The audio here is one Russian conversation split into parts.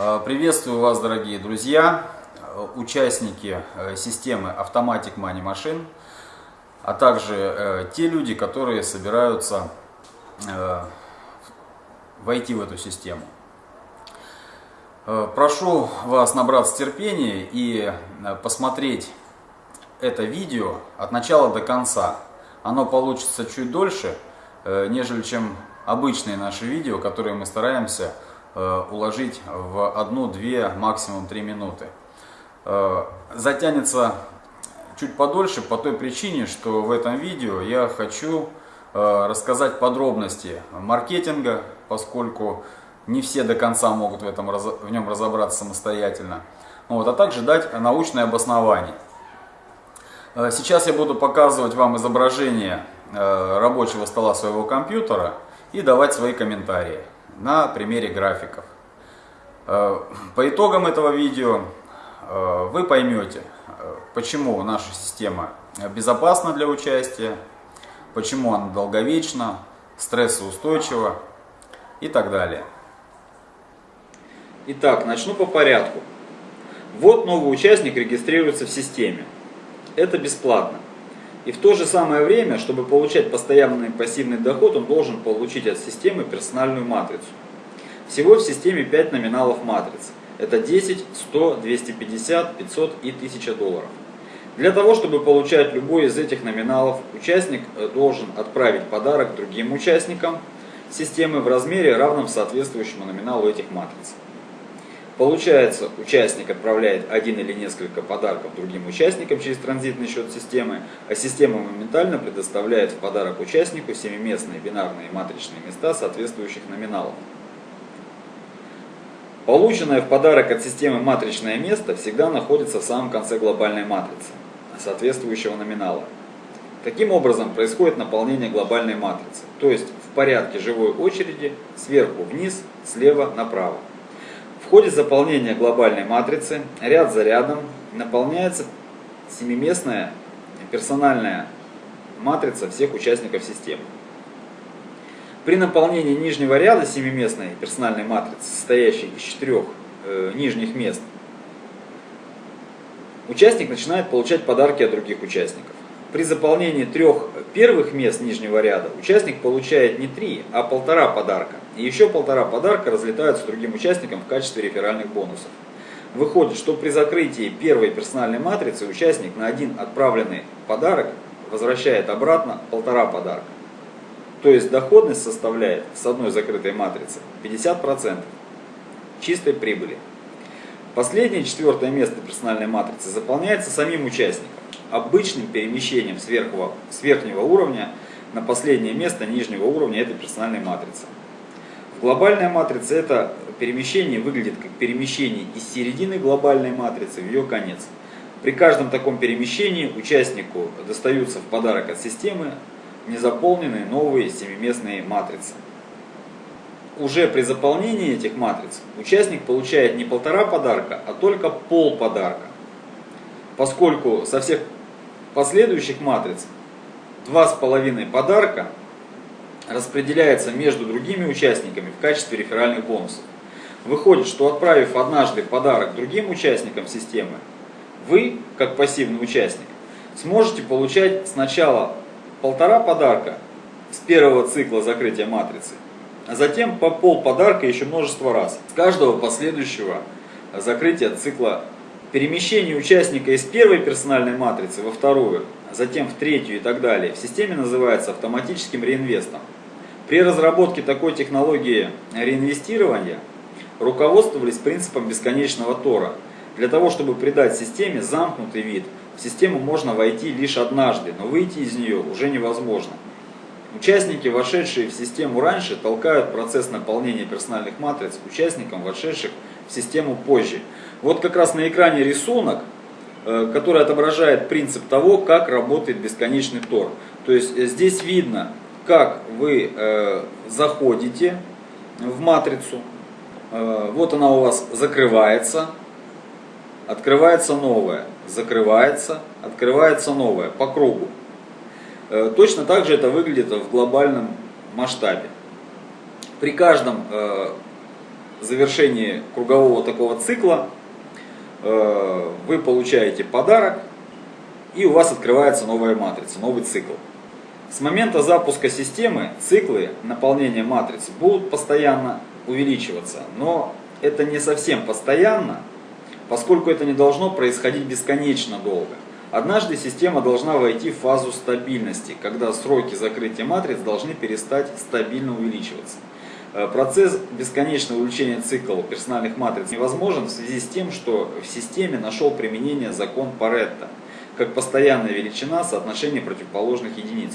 Э, приветствую вас, дорогие друзья, э, участники э, системы Automatic Money Machine, а также те люди, которые собираются войти в эту систему. Прошу вас набраться терпения и посмотреть это видео от начала до конца. Оно получится чуть дольше, нежели чем обычные наши видео, которые мы стараемся уложить в одну-две, максимум три минуты. Э, затянется чуть подольше по той причине, что в этом видео я хочу э, рассказать подробности маркетинга, поскольку не все до конца могут в, этом, в нем разобраться самостоятельно, вот, а также дать научное обоснование. Сейчас я буду показывать вам изображение рабочего стола своего компьютера и давать свои комментарии на примере графиков. Э, по итогам этого видео э, вы поймете, э, почему наша система безопасна для участия, почему она долговечна, стрессоустойчива и так далее. Итак, начну по порядку. Вот новый участник регистрируется в системе. Это бесплатно. И в то же самое время, чтобы получать постоянный пассивный доход, он должен получить от системы персональную матрицу. Всего в системе 5 номиналов матриц. Это 10, 100, 250, 500 и 1000 долларов. Для того, чтобы получать любой из этих номиналов, участник э, должен отправить подарок другим участникам системы в размере, равном соответствующему номиналу этих матриц. Получается, участник отправляет один или несколько подарков другим участникам через транзитный счет системы, а система моментально предоставляет в подарок участнику семиместные бинарные матричные места соответствующих номиналов. Полученное в подарок от системы матричное место всегда находится в самом конце глобальной матрицы, соответствующего номинала. Таким образом происходит наполнение глобальной матрицы, то есть в порядке живой очереди сверху вниз, слева направо. В ходе заполнения глобальной матрицы ряд за рядом наполняется семиместная персональная матрица всех участников системы. При наполнении нижнего ряда семиместной персональной матрицы, состоящей из четырех э, нижних мест, участник начинает получать подарки от других участников. При заполнении трех первых мест нижнего ряда участник получает не три, а полтора подарка. И еще полтора подарка разлетаются другим участникам в качестве реферальных бонусов. Выходит, что при закрытии первой персональной матрицы участник на один отправленный подарок возвращает обратно полтора подарка. То есть доходность составляет с одной закрытой матрицы 50% чистой прибыли. Последнее четвертое место персональной матрицы заполняется самим участником обычным перемещением с верхнего, с верхнего уровня на последнее место нижнего уровня этой персональной матрицы. В глобальной матрице это перемещение выглядит как перемещение из середины глобальной матрицы в ее конец. При каждом таком перемещении участнику достаются в подарок от системы незаполненные новые семиместные матрицы. Уже при заполнении этих матриц участник получает не полтора подарка, а только пол подарка. Поскольку со всех последующих матриц два с половиной подарка распределяется между другими участниками в качестве реферальных бонусов. Выходит, что отправив однажды подарок другим участникам системы, вы, как пассивный участник, сможете получать сначала полтора подарка с первого цикла закрытия матрицы, а затем по пол подарка еще множество раз с каждого последующего закрытия цикла Перемещение участника из первой персональной матрицы во вторую, а затем в третью и так далее в системе называется автоматическим реинвестом. При разработке такой технологии реинвестирования руководствовались принципом бесконечного тора. Для того, чтобы придать системе замкнутый вид, в систему можно войти лишь однажды, но выйти из нее уже невозможно. Участники, вошедшие в систему раньше, толкают процесс наполнения персональных матриц участникам, вошедших в систему позже. Вот как раз на экране рисунок, э, который отображает принцип того, как работает бесконечный тор. То есть э, здесь видно, как вы э, заходите в матрицу, вот она у вас закрывается, открывается новая, закрывается, открывается новая по кругу. Точно так же это выглядит в глобальном масштабе. При каждом завершении кругового такого цикла э, вы получаете подарок, и у вас открывается новая матрица, новый цикл. С момента запуска системы циклы наполнения матриц будут постоянно увеличиваться, но это не совсем постоянно, поскольку это не должно происходить бесконечно долго. Однажды система должна войти в фазу стабильности, когда сроки закрытия матриц должны перестать стабильно увеличиваться. Э, процесс бесконечного увеличения цикла персональных матриц невозможен в связи с тем, что в системе нашел применение закон Паретта, как постоянная величина соотношения противоположных единиц.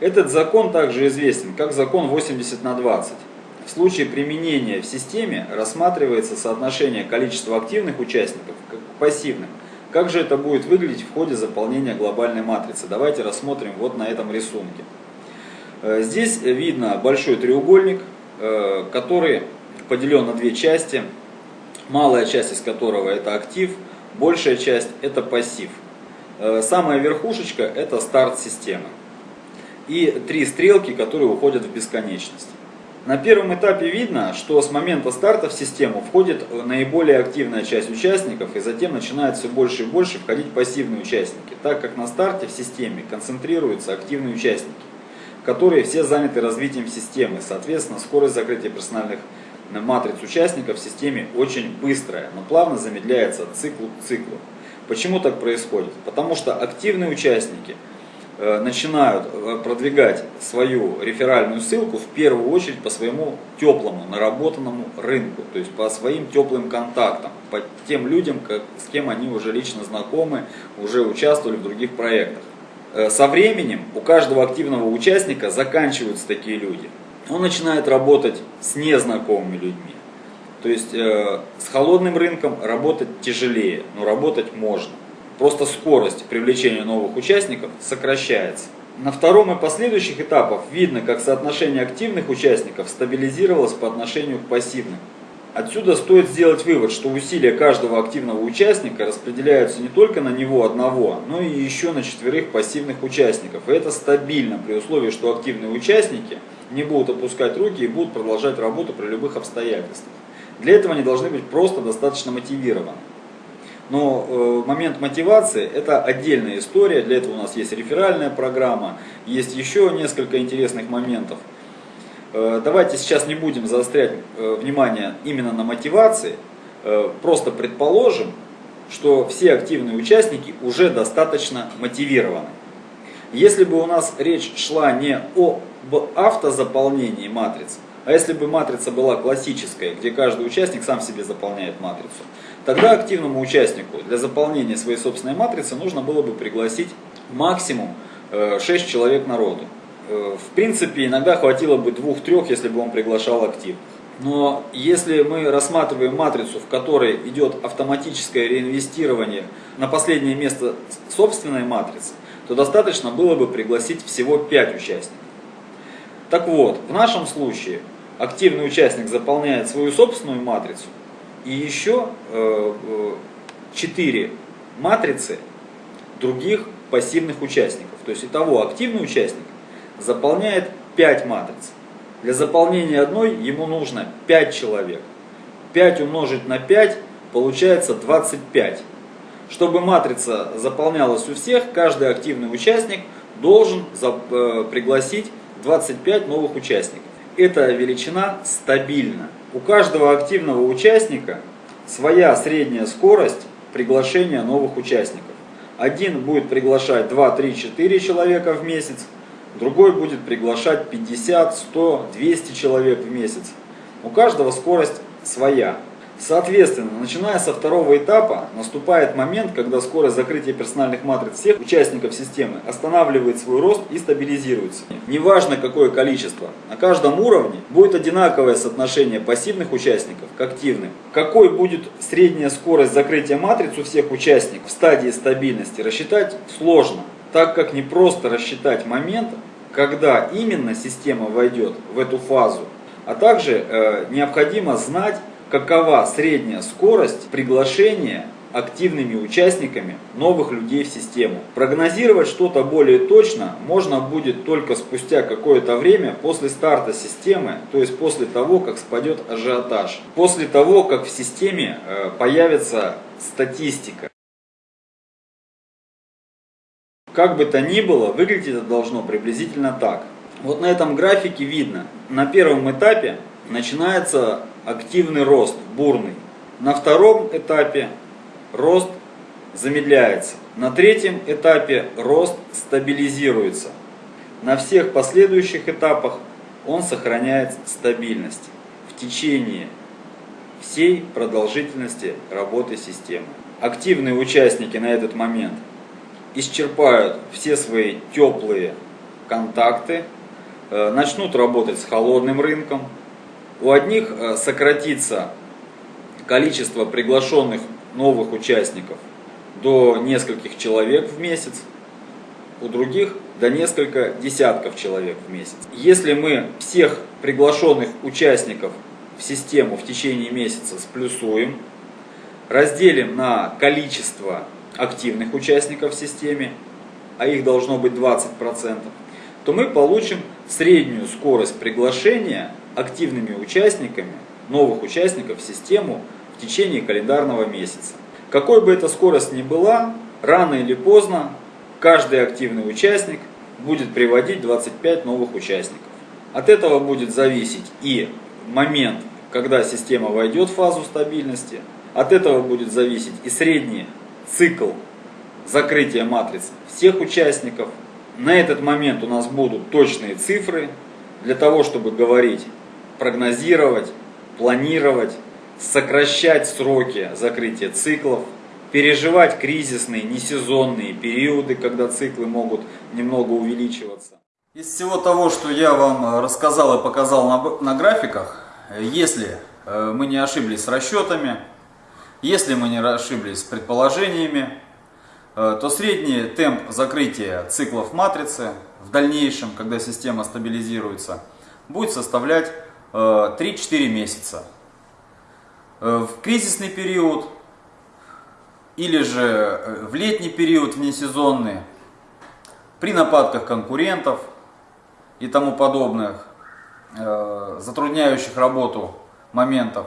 Этот закон также известен как закон 80 на 20. В случае применения в системе рассматривается соотношение количества активных участников к пассивным. Как же это будет выглядеть в ходе заполнения глобальной матрицы? Давайте рассмотрим вот на этом рисунке. Э, здесь видно большой треугольник, э, который поделен на две части. Малая часть из которого это актив, большая часть это пассив. Э, самая верхушечка это старт системы и три стрелки, которые уходят в бесконечность. На первом этапе видно, что с момента старта в систему входит наиболее активная часть участников и затем начинает все больше и больше входить пассивные участники, так как на старте в системе концентрируются активные участники, которые все заняты развитием системы. Соответственно, скорость закрытия персональных матриц участников в системе очень быстрая, но плавно замедляется от цикла к циклу. Почему так происходит? Потому что активные участники – начинают э, продвигать свою реферальную ссылку в первую очередь по своему теплому, наработанному рынку, то есть по своим теплым контактам, по тем людям, как, с кем они уже лично знакомы, уже участвовали в других проектах. Э, со временем у каждого активного участника заканчиваются такие люди. Он начинает работать с незнакомыми людьми. То есть э, с холодным рынком работать тяжелее, но работать можно. Просто скорость привлечения новых участников сокращается. На втором и последующих этапах видно, как соотношение активных участников стабилизировалось по отношению к пассивным. Отсюда стоит сделать вывод, что усилия каждого активного участника распределяются не только на него одного, но и еще на четверых пассивных участников. И это стабильно при условии, что активные участники не будут опускать руки и будут продолжать работу при любых обстоятельствах. Для этого они должны быть просто достаточно мотивированы. Но э, момент мотивации это отдельная история, для этого у нас есть реферальная программа, есть еще несколько интересных моментов. Э, давайте сейчас не будем заострять э, внимание именно на мотивации, просто предположим, что все активные участники уже достаточно мотивированы. Если бы у нас речь шла не об автозаполнении матриц, а если бы матрица была классическая, где каждый участник сам себе заполняет матрицу, тогда активному участнику для заполнения своей собственной матрицы нужно было бы пригласить максимум 6 э, человек народу. Э, в принципе, иногда хватило бы двух-трех, если бы он приглашал актив. Но если мы рассматриваем матрицу, в которой идет автоматическое реинвестирование на последнее место собственной матрицы, то достаточно было бы пригласить всего 5 участников. Так вот, в нашем случае активный участник заполняет свою собственную матрицу и еще э, 4 матрицы других пассивных участников. То есть итого активный участник заполняет 5 матриц. Для заполнения одной ему нужно 5 человек. 5 умножить на 5 получается 25. Чтобы матрица заполнялась у всех, каждый активный участник должен э, пригласить 25 новых участников. Эта величина стабильна. У каждого активного участника своя средняя скорость приглашения новых участников. Один будет приглашать 2, 3, 4 человека в месяц, другой будет приглашать 50, 100, 200 человек в месяц. У каждого скорость своя. Соответственно, начиная со второго этапа, наступает момент, когда скорость закрытия персональных матриц всех участников системы останавливает свой рост и стабилизируется. Неважно какое количество, на каждом уровне будет одинаковое соотношение пассивных участников к активным. Какой будет средняя скорость закрытия матриц у всех участников в стадии стабильности, рассчитать сложно, так как не просто рассчитать момент, когда именно система войдет в эту фазу, а также э, необходимо знать какова средняя скорость приглашения активными участниками новых людей в систему. Прогнозировать что-то более точно можно будет только спустя какое-то время после старта системы, то есть после того, как спадет ажиотаж, после того, как в системе э, появится статистика. Как бы то ни было, выглядеть это должно приблизительно так. Вот на этом графике видно, на первом этапе начинается активный рост, бурный. На втором этапе рост замедляется. На третьем этапе рост стабилизируется. На всех последующих этапах он сохраняет стабильность в течение всей продолжительности работы системы. Активные участники на этот момент исчерпают все свои теплые контакты, э, начнут работать с холодным рынком. У одних э, сократится количество приглашенных новых участников до нескольких человек в месяц, у других до несколько десятков человек в месяц. Если мы всех приглашенных участников в систему в течение месяца сплюсуем, разделим на количество активных участников в системе, а их должно быть 20%, то мы получим среднюю скорость приглашения активными участниками, новых участников в систему в течение календарного месяца. Какой бы эта скорость ни была, рано или поздно каждый активный участник будет приводить 25 новых участников. От этого будет зависеть и момент, когда система войдет в фазу стабильности, от этого будет зависеть и средний цикл закрытия матриц всех участников. На этот момент у нас будут точные цифры для того, чтобы говорить, прогнозировать, планировать, сокращать сроки закрытия циклов, переживать кризисные, несезонные периоды, когда циклы могут немного увеличиваться. Из всего того, что я вам рассказал и показал на, на графиках, если э, мы не ошиблись с расчетами, если мы не ошиблись с предположениями, э, то средний темп закрытия циклов матрицы в дальнейшем, когда система стабилизируется, будет составлять 3-4 э, месяца. Э, в кризисный период или же в летний период внесезонный, при нападках конкурентов и тому подобных, затрудняющих работу моментов,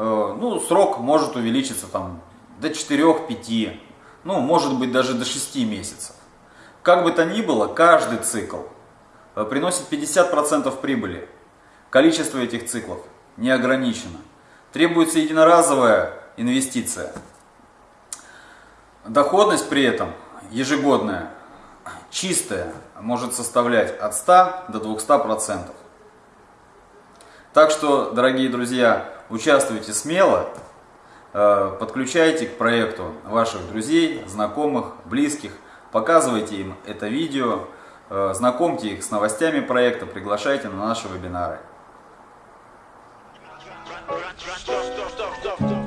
Э, ну, срок может увеличиться там до 4-5, ну, может быть даже до 6 месяцев. Как бы то ни было, каждый цикл э, приносит 50% прибыли. Количество этих циклов не ограничено. Требуется единоразовая инвестиция. Доходность при этом ежегодная, чистая, может составлять от 100 до 200%. Так что, дорогие друзья, участвуйте смело, э, подключайте к проекту ваших друзей, знакомых, близких, показывайте им это видео, э, знакомьте их с новостями проекта, приглашайте на наши вебинары. stuff.